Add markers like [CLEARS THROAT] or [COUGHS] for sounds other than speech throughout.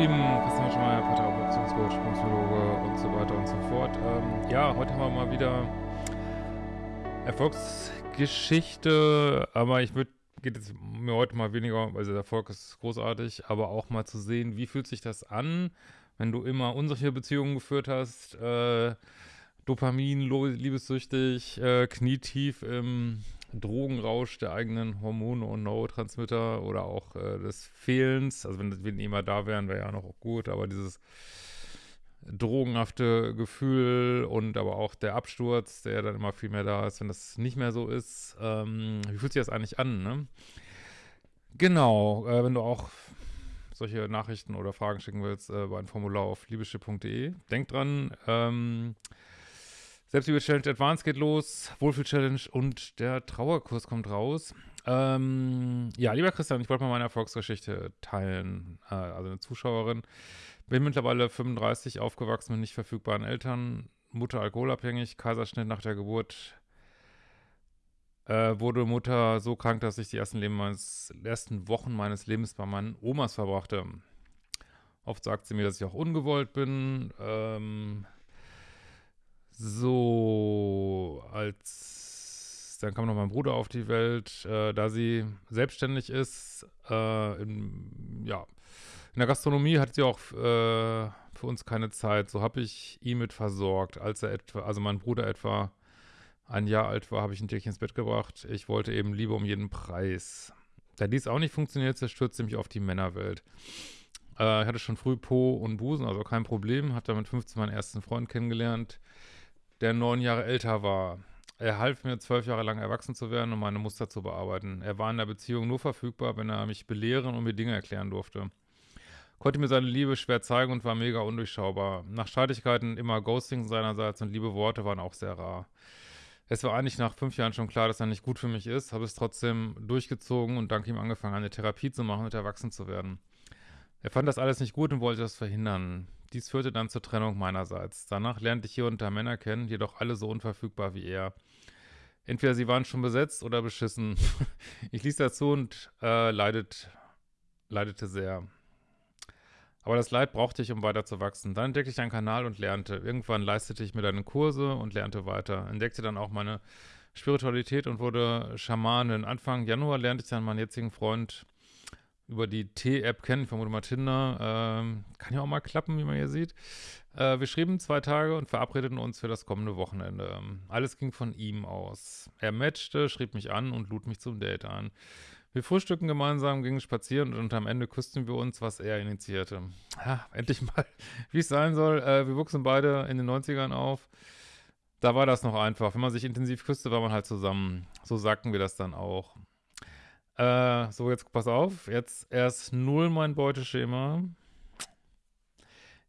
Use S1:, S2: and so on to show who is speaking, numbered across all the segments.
S1: Lieben, Christian Schmeier, Paartherapeut, Beziehungscoach, Psychologe und so weiter und so fort. Ähm, ja, heute haben wir mal wieder Erfolgsgeschichte, aber ich würde, geht es mir heute mal weniger, also der Erfolg ist großartig, aber auch mal zu sehen, wie fühlt sich das an, wenn du immer unsichere Beziehungen geführt hast, äh, Dopamin, liebessüchtig, äh, knietief im Drogenrausch der eigenen Hormone und Neurotransmitter oder auch äh, des Fehlens. Also wenn, wenn die immer da wären, wäre ja noch gut, aber dieses drogenhafte Gefühl und aber auch der Absturz, der dann immer viel mehr da ist, wenn das nicht mehr so ist. Ähm, wie fühlt sich das eigentlich an, ne? Genau, äh, wenn du auch solche Nachrichten oder Fragen schicken willst, äh, bei ein Formular auf liebeschiff.de. Denk dran, ähm, Selbstliebe-Challenge Advanced geht los, Wohlfühl-Challenge und der Trauerkurs kommt raus. Ähm, ja, lieber Christian, ich wollte mal meine Erfolgsgeschichte teilen. Äh, also eine Zuschauerin. Bin mittlerweile 35, aufgewachsen mit nicht verfügbaren Eltern, Mutter alkoholabhängig, Kaiserschnitt nach der Geburt. Äh, wurde Mutter so krank, dass ich die ersten, meines, ersten Wochen meines Lebens bei meinen Omas verbrachte. Oft sagt sie mir, dass ich auch ungewollt bin. Ähm, so, als dann kam noch mein Bruder auf die Welt, äh, da sie selbstständig ist, äh, in, ja, in der Gastronomie hat sie auch äh, für uns keine Zeit. So habe ich ihn mit versorgt, als er etwa, also mein Bruder etwa ein Jahr alt war, habe ich ihn täglich ins Bett gebracht. Ich wollte eben Liebe um jeden Preis. Da dies auch nicht funktioniert, zerstürzte mich auf die Männerwelt. Äh, ich hatte schon früh Po und Busen, also kein Problem. Hatte mit 15 meinen ersten Freund kennengelernt der neun Jahre älter war. Er half mir, zwölf Jahre lang erwachsen zu werden und meine Muster zu bearbeiten. Er war in der Beziehung nur verfügbar, wenn er mich belehren und mir Dinge erklären durfte. Konnte mir seine Liebe schwer zeigen und war mega undurchschaubar. Nach Streitigkeiten immer Ghosting seinerseits und liebe Worte waren auch sehr rar. Es war eigentlich nach fünf Jahren schon klar, dass er nicht gut für mich ist, habe es trotzdem durchgezogen und dank ihm angefangen, eine Therapie zu machen und erwachsen zu werden. Er fand das alles nicht gut und wollte das verhindern. Dies führte dann zur Trennung meinerseits. Danach lernte ich hier da Männer kennen, jedoch alle so unverfügbar wie er. Entweder sie waren schon besetzt oder beschissen. [LAUGHS] ich ließ dazu und äh, leidet, leidete sehr. Aber das Leid brauchte ich, um weiter zu wachsen. Dann entdeckte ich einen Kanal und lernte. Irgendwann leistete ich mir dann Kurse und lernte weiter. Entdeckte dann auch meine Spiritualität und wurde Schamanin. Anfang Januar lernte ich dann meinen jetzigen Freund über die T-App kennen, vermute mal Tinder. Ähm, kann ja auch mal klappen, wie man hier sieht. Äh, wir schrieben zwei Tage und verabredeten uns für das kommende Wochenende. Alles ging von ihm aus. Er matchte, schrieb mich an und lud mich zum Date ein. Wir frühstücken gemeinsam, gingen spazieren und am Ende küssten wir uns, was er initiierte. Ja, endlich mal, [LAUGHS] wie es sein soll. Äh, wir wuchsen beide in den 90ern auf. Da war das noch einfach. Wenn man sich intensiv küsste, war man halt zusammen. So sagten wir das dann auch. Äh, so, jetzt pass auf. Jetzt erst null mein Beuteschema.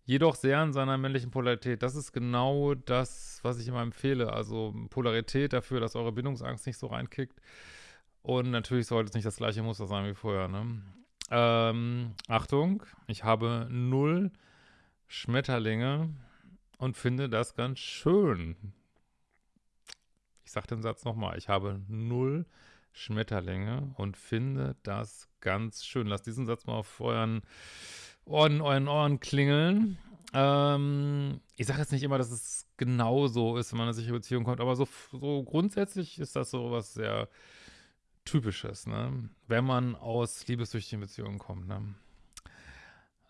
S1: Jedoch sehr an seiner männlichen Polarität. Das ist genau das, was ich immer empfehle. Also Polarität dafür, dass eure Bindungsangst nicht so reinkickt. Und natürlich sollte es nicht das gleiche Muster sein wie vorher, ne? Ähm, Achtung, ich habe null Schmetterlinge und finde das ganz schön. Ich sage den Satz nochmal. Ich habe null Schmetterlinge und finde das ganz schön. Lasst diesen Satz mal auf euren Ohren, euren Ohren klingeln. Ähm, ich sage jetzt nicht immer, dass es genau so ist, wenn man in eine sichere Beziehung kommt, aber so, so grundsätzlich ist das so was sehr Typisches, ne? Wenn man aus liebessüchtigen Beziehungen kommt, ne?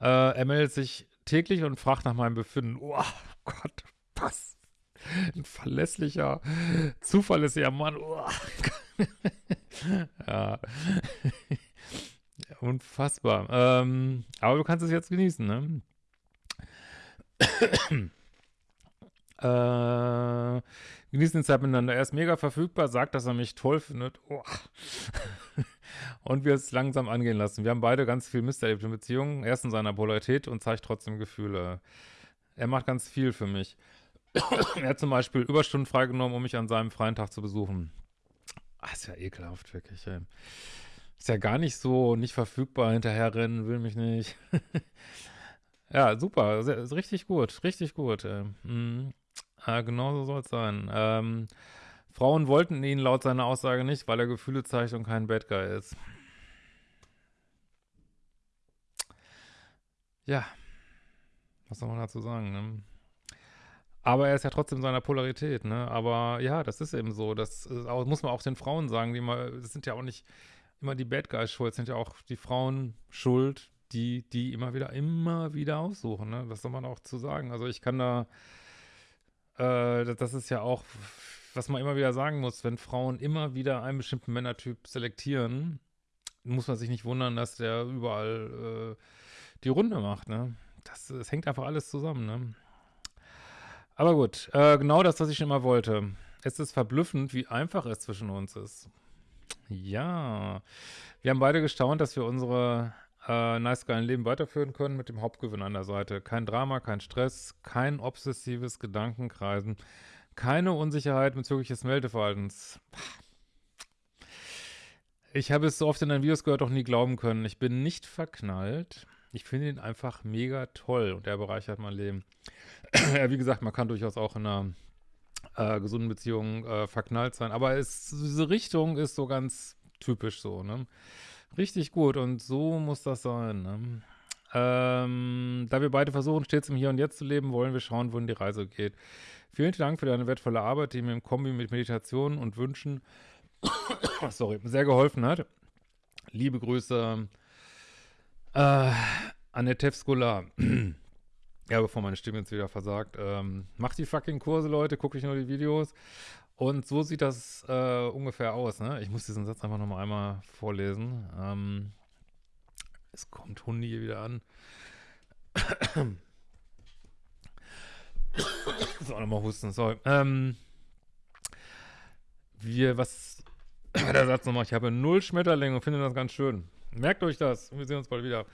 S1: Äh, er meldet sich täglich und fragt nach meinem Befinden. Oh Gott, was? [LAUGHS] Ein verlässlicher, zuverlässiger Mann. Oh, [LAUGHS] ja. [LAUGHS] Unfassbar. Ähm, aber du kannst es jetzt genießen, ne? [COUGHS] äh, genießen die Zeit miteinander. Er ist mega verfügbar, sagt, dass er mich toll findet. Oh. und wir es langsam angehen lassen. Wir haben beide ganz viel Mist erlebt in Beziehungen. Er ist in seiner Polarität und zeigt trotzdem Gefühle. Er macht ganz viel für mich. Er hat zum Beispiel Überstunden freigenommen, um mich an seinem freien Tag zu besuchen. Ach, ist ja ekelhaft, wirklich. Ey. Ist ja gar nicht so nicht verfügbar, hinterherrennen, will mich nicht. [LAUGHS] ja, super, sehr, richtig gut, richtig gut. Mhm. Äh, genau so soll es sein. Ähm, Frauen wollten ihn laut seiner Aussage nicht, weil er Gefühle zeigt und kein Bad Guy ist. Ja, was soll man dazu sagen, ne? Aber er ist ja trotzdem seiner Polarität, ne? Aber ja, das ist eben so. Das auch, muss man auch den Frauen sagen, die immer, das sind ja auch nicht immer die Bad Guys schuld, sind ja auch die Frauen schuld, die, die immer wieder, immer wieder aussuchen, ne? Was soll man auch zu sagen? Also ich kann da, äh, das ist ja auch, was man immer wieder sagen muss, wenn Frauen immer wieder einen bestimmten Männertyp selektieren, muss man sich nicht wundern, dass der überall äh, die Runde macht, ne? Das, das hängt einfach alles zusammen, ne? Aber gut, äh, genau das, was ich immer wollte. Es ist verblüffend, wie einfach es zwischen uns ist. Ja, wir haben beide gestaunt, dass wir unsere äh, nice geilen Leben weiterführen können mit dem Hauptgewinn an der Seite. Kein Drama, kein Stress, kein obsessives Gedankenkreisen, keine Unsicherheit bezüglich des Meldeverhaltens. Ich habe es so oft in deinen Videos gehört, auch nie glauben können. Ich bin nicht verknallt. Ich finde ihn einfach mega toll und er bereichert mein Leben. [CLEARS THROAT] ja, wie gesagt, man kann durchaus auch in einer äh, gesunden Beziehung äh, verknallt sein, aber es, diese Richtung ist so ganz typisch so, ne? Richtig gut und so muss das sein, ne? Ähm, da wir beide versuchen, stets im Hier und Jetzt zu leben, wollen wir schauen, wohin die Reise geht. Vielen Dank für deine wertvolle Arbeit, die mir im Kombi mit Meditation und Wünschen [COUGHS] sorry, sehr geholfen hat. Liebe Grüße, äh, Annette Skolar. Ja, bevor meine Stimme jetzt wieder versagt. Ähm, macht die fucking Kurse, Leute, gucke ich nur die Videos. Und so sieht das äh, ungefähr aus, ne? Ich muss diesen Satz einfach nochmal einmal vorlesen. Ähm, es kommt Hundi hier wieder an. [COUGHS] so, nochmal husten, sorry. Ähm, wir, was, [COUGHS] der Satz nochmal, ich habe null Schmetterlinge und finde das ganz schön. Merkt euch das. Wir sehen uns bald wieder.